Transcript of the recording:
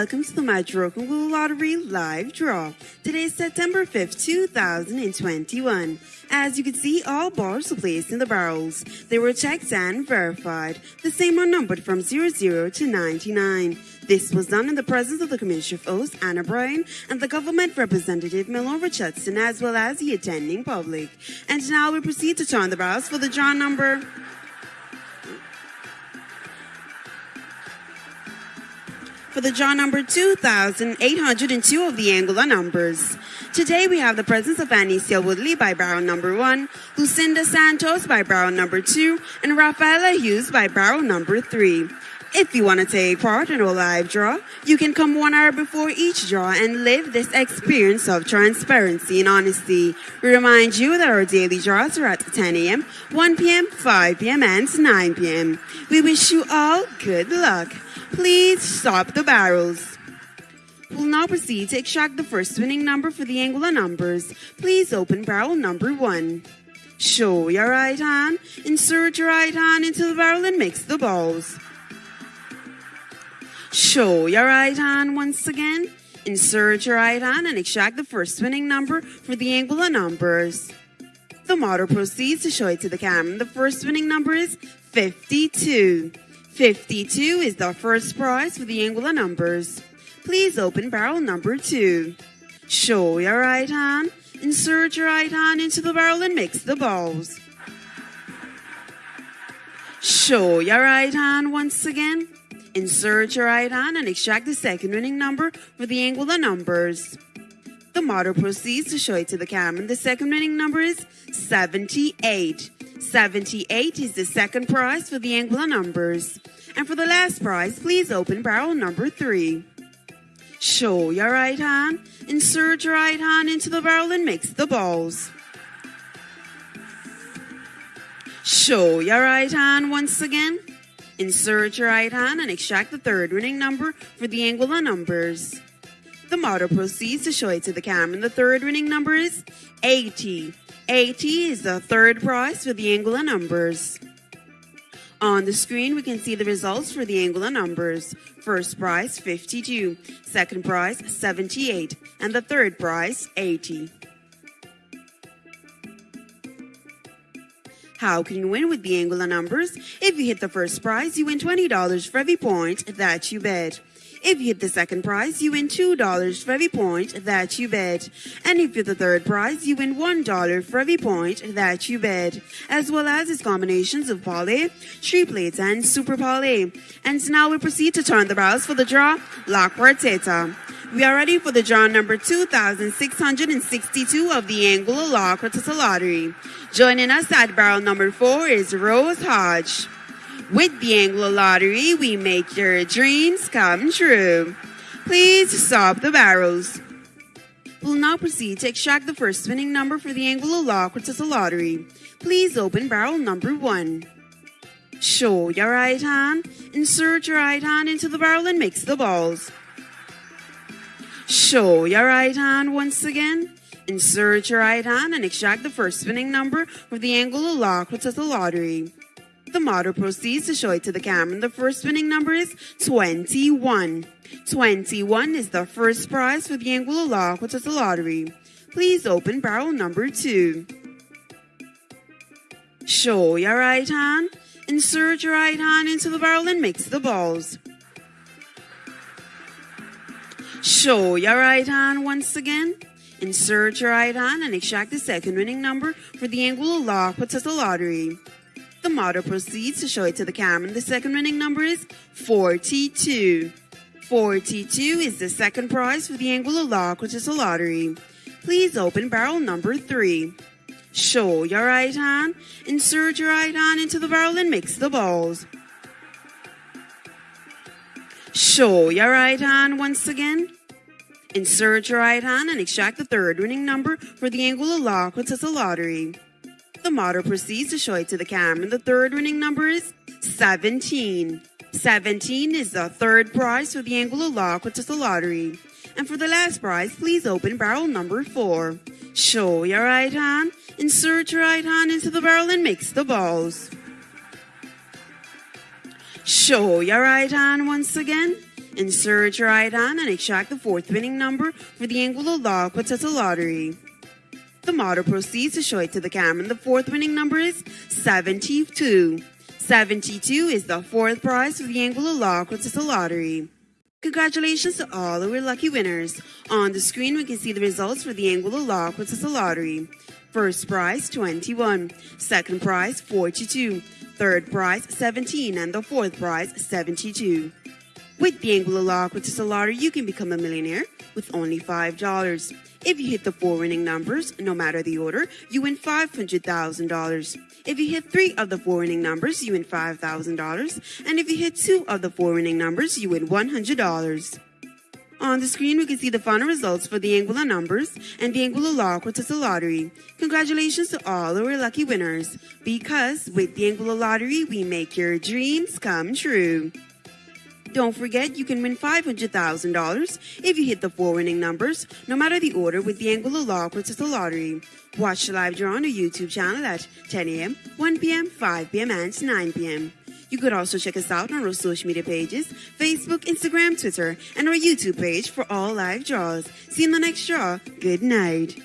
welcome to the Madroken Blue Lottery live draw. Today is September 5th, 2021. As you can see, all bars were placed in the barrels. They were checked and verified. The same are numbered from 00 to 99. This was done in the presence of the Commissioner of Oaths, Anna Bryan, and the government representative, Milton Richardson, as well as the attending public. And now we proceed to turn the barrels for the draw number for the jaw number 2802 of the Anguilla numbers. Today we have the presence of Anicia Woodley by barrel number 1, Lucinda Santos by barrel number 2, and Rafaela Hughes by barrel number 3. If you want to take part in a live draw, you can come one hour before each draw and live this experience of transparency and honesty. We remind you that our daily draws are at 10 a.m., 1 p.m., 5 p.m., and 9 p.m. We wish you all good luck. Please stop the barrels. We'll now proceed to extract the first winning number for the Anguilla numbers. Please open barrel number one. Show your right hand, insert your right hand into the barrel and mix the balls. Show your right hand once again. Insert your right hand and extract the first winning number for the Anguilla numbers. The model proceeds to show it to the camera. The first winning number is 52. 52 is the first prize for the Anguilla numbers. Please open barrel number 2. Show your right hand. Insert your right hand into the barrel and mix the balls. Show your right hand once again. Insert your right hand and extract the second winning number for the Anguilla numbers. The model proceeds to show it to the camera. The second winning number is 78. 78 is the second prize for the Anguilla numbers. And for the last prize, please open barrel number 3. Show your right hand, insert your right hand into the barrel and mix the balls. Show your right hand once again. Insert your right hand and extract the third winning number for the Anguilla numbers. The model proceeds to show it to the camera. And the third winning number is 80. 80 is the third prize for the Anguilla numbers. On the screen, we can see the results for the Anguilla numbers. First prize, 52. Second prize, 78. And the third prize, 80. How can you win with the Anguilla numbers? If you hit the first prize, you win $20 for every point that you bet. If you hit the second prize, you win $2 for every point that you bet. And if you hit the third prize, you win $1 for every point that you bet. As well as its combinations of parlay, triplets, and super parlay. And now we proceed to turn the barrels for the draw, La Teta. We are ready for the draw number 2662 of the Anguilla Law Quarteta Lottery. Joining us at barrel number 4 is Rose Hodge. With the Anglo Lottery, we make your dreams come true. Please stop the barrels. We'll now proceed to extract the first winning number for the Anglo Law Quarteta Lottery. Please open barrel number 1. Show your right hand, insert your right hand into the barrel and mix the balls. Show your right hand once again. Insert your right hand and extract the first spinning number for the Anguilla Lock, which is the lottery. The model proceeds to show it to the camera. The first winning number is 21. 21 is the first prize for the Anguilla Lock, which is the lottery. Please open barrel number 2. Show your right hand. Insert your right hand into the barrel and mix the balls. Show your right hand once again. Insert your right hand and extract the second winning number for the Anguilla Lock Potato Lottery. The model proceeds to show it to the camera. The second winning number is 42. 42 is the second prize for the Anguilla Lock Potato Lottery. Please open barrel number 3. Show your right hand. Insert your right hand into the barrel and mix the balls. Show your right hand once again. Insert your right hand and extract the third winning number for the Anguilla Lock Quintessa Lottery. The model proceeds to show it to the camera. The third winning number is 17. 17 is the third prize for the Anguilla Lock Quintessa Lottery. And for the last prize, please open barrel number 4. Show your right hand, insert your right hand into the barrel and mix the balls. Show your right hand once again. Insert your right hand and extract the fourth winning number for the Anguilla Law Quintessa Lottery. The model proceeds to show it to the camera, and the fourth winning number is 72. 72 is the fourth prize for the Anguilla Law Quintessa Lottery. Congratulations to all who were lucky winners. On the screen, we can see the results for the Anguilla Law Quintessa Lottery. First prize, 21. Second prize, 42. Third prize, 17. And the fourth prize, 72. With Law Quintessa Lottery, you can become a millionaire with only $5. If you hit the four winning numbers, no matter the order, you win $500,000. If you hit three of the four winning numbers, you win $5,000. And if you hit two of the four winning numbers, you win $100. On the screen, we can see the final results for the Anguilla numbers and the Anguilla Law Quintessa Lottery. Congratulations to all our lucky winners, because with the Anguilla Lottery, we make your dreams come true. Don't forget, you can win $500,000 if you hit the four winning numbers, no matter the order, with the Anguilla Law Quintessa Lottery. Watch the live draw on our YouTube channel at 10 a.m., 1 p.m., 5 p.m., and 9 p.m. You could also check us out on our social media pages Facebook, Instagram, Twitter, and our YouTube page for all live draws. See you in the next draw. Good night.